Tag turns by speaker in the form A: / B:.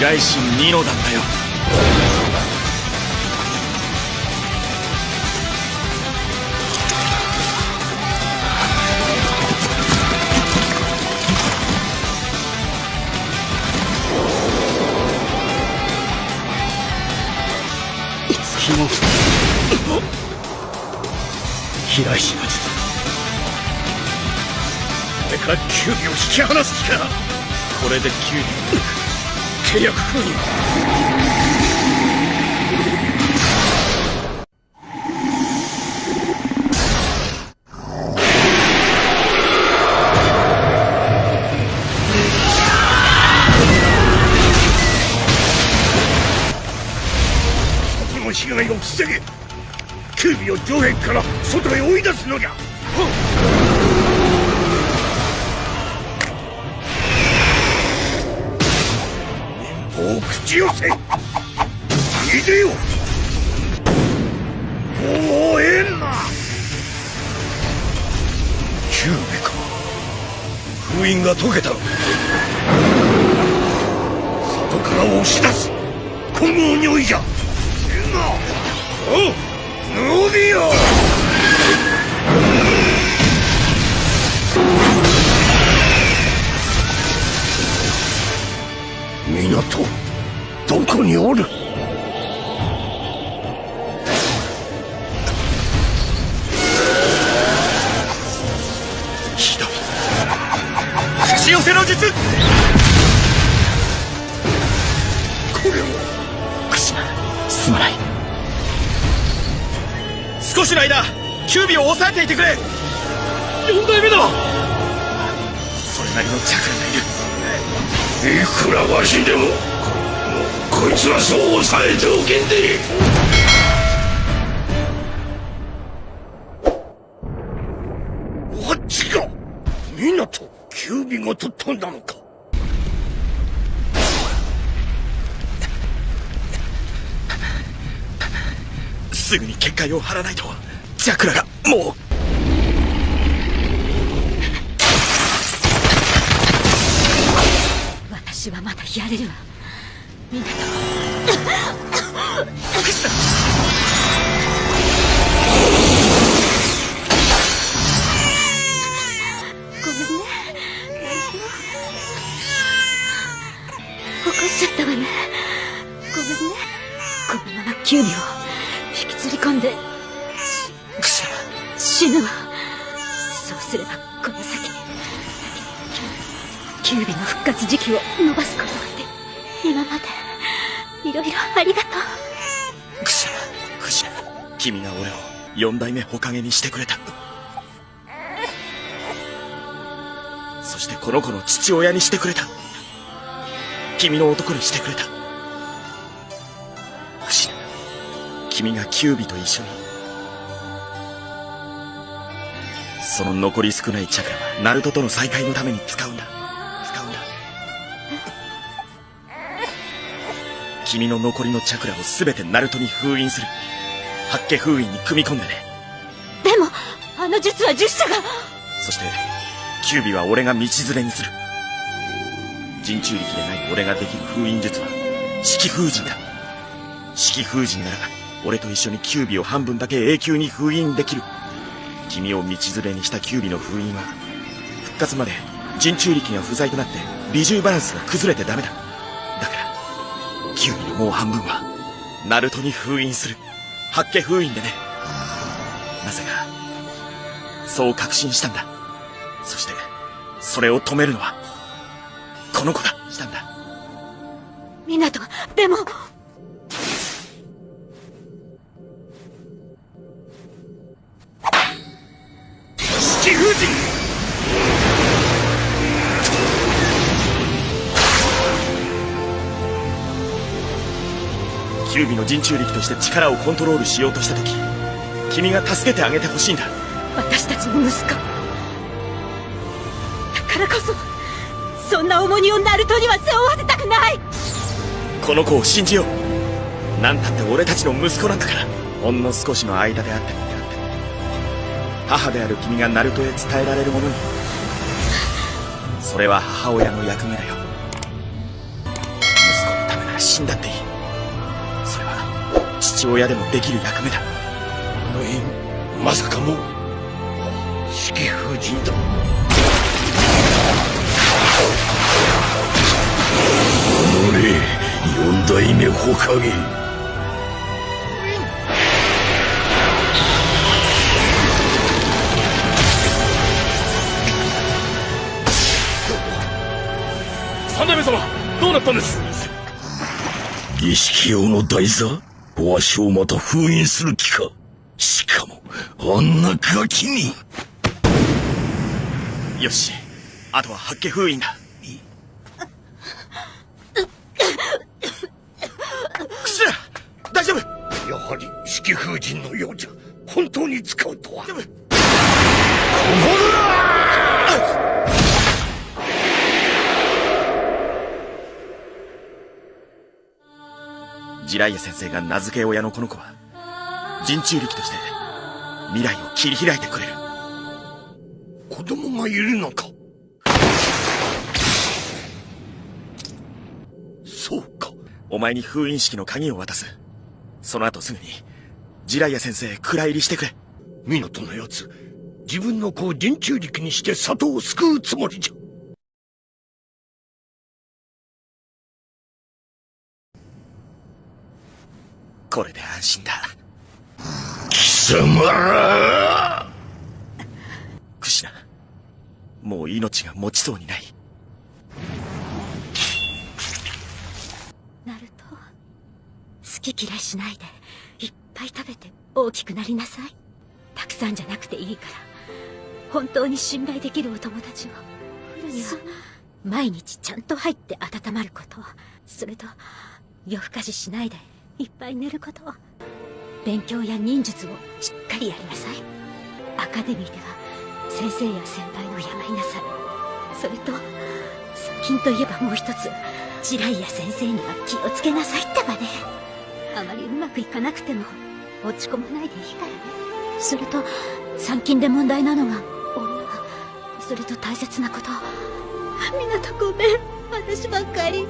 A: 神ニノだったよ。
B: 月の飛来神の術これからキュービを引き離す気か。
A: これでキュービ
B: 契約封印この被害を防げ。キュービを城壁から外へ追い出すのじゃ。を口寄せ。逃げよ。もうええんなキュービか封印が解けた。外から押し出す。じゃ。おうノビよどこにおる？
A: ひどい口寄せの術！
B: これは
A: すまない。少しの間キュービを抑えていてくれ！4代目だ！それなりのチャクラがいる。
B: いくらわしでもこいつはそう抑えておけんで。あっちか港キュービごと飛んだのか。
A: すぐに結界を張らないとチャクラがもう。
C: 私はまだやれるわ。キュウリを引きずり込んで。
A: クシ
C: 死ぬわ。そうすればこの先キュウビの復活時期を延ばすことがで今まで。いろいろありがとう。
A: クシャクシャ君が俺を四代目火影にしてくれた。そしてこの子の父親にしてくれた。君の男にしてくれた。クシ君がキュービと一緒に。その残り少ないチャクラはナルトとの再会のために使うんだ。君の残りのチャクラを全てナルトに封印する。八家封印に組み込んでね。
C: でもあの術は十社が。
A: そしてキュービは俺が道連れにする。人中力でない俺ができる封印術は式封陣だ。式封陣なら俺と一緒にキュービを半分だけ永久に封印できる。君を道連れにしたキュービの封印は復活まで人中力が不在となって美獣バランスが崩れてダメだもう半分はナルトに封印する。八家封印でね。なぜかそう確信したんだ。そしてそれを止めるのはこの子だ。したんだ。
C: 湊でも
B: 七封陣
A: キュービの人中力として力をコントロールしようとした時君が助けてあげてほしいんだ。
C: 私たちの息子。だからこそそんな重荷をナルトには背負わせたくない。
A: この子を信じよう。なんたって俺たちの息子なんだから。ほんの少しの間であってもって。も母である君がナルトへ伝えられるものに。それは母親の役目だよ。息子の死んだっていい父親でもできる役目だ。
B: あの縁まさかも四季風神だ。おれ四代目火影
D: 三代目様どうなったんです？
B: 儀式用の台座？わしをまた封印する気か。しかもあんなガキに。
A: よし。あとは八景封印だ。クシラ大丈夫。
B: やはり四季風神のようじゃ。本当に使うとは
A: ジライア先生が名付け親のこの子は人中力として未来を切り開いてくれる。
B: 子供がいるのか。そうか。
A: お前に封印式の鍵を渡す。その後すぐにジライア先生蔵入りしてくれ。
B: 港のやつ自分の子を人中力にして里を救うつもりじゃ
A: これで安心だ。
B: 貴様ら。
A: クシナもう命が持ちそうにない。
C: ナルト好き嫌いしないでいっぱい食べて大きくなりなさい。たくさんじゃなくていいから。本当に信頼できるお友達を。毎日ちゃんと入って温まること。それと夜更かししないでいっぱい寝ること勉強や忍術をしっかりやりなさい。アカデミーでは先生や先輩を敬いなさい。それと側近といえばもう一つジライや先生には気をつけなさいってばね。あまりうまくいかなくても落ち込まないでいいからね。それと参勤で問題なのが女。それと大切なこと。みなとごめん私ばっかり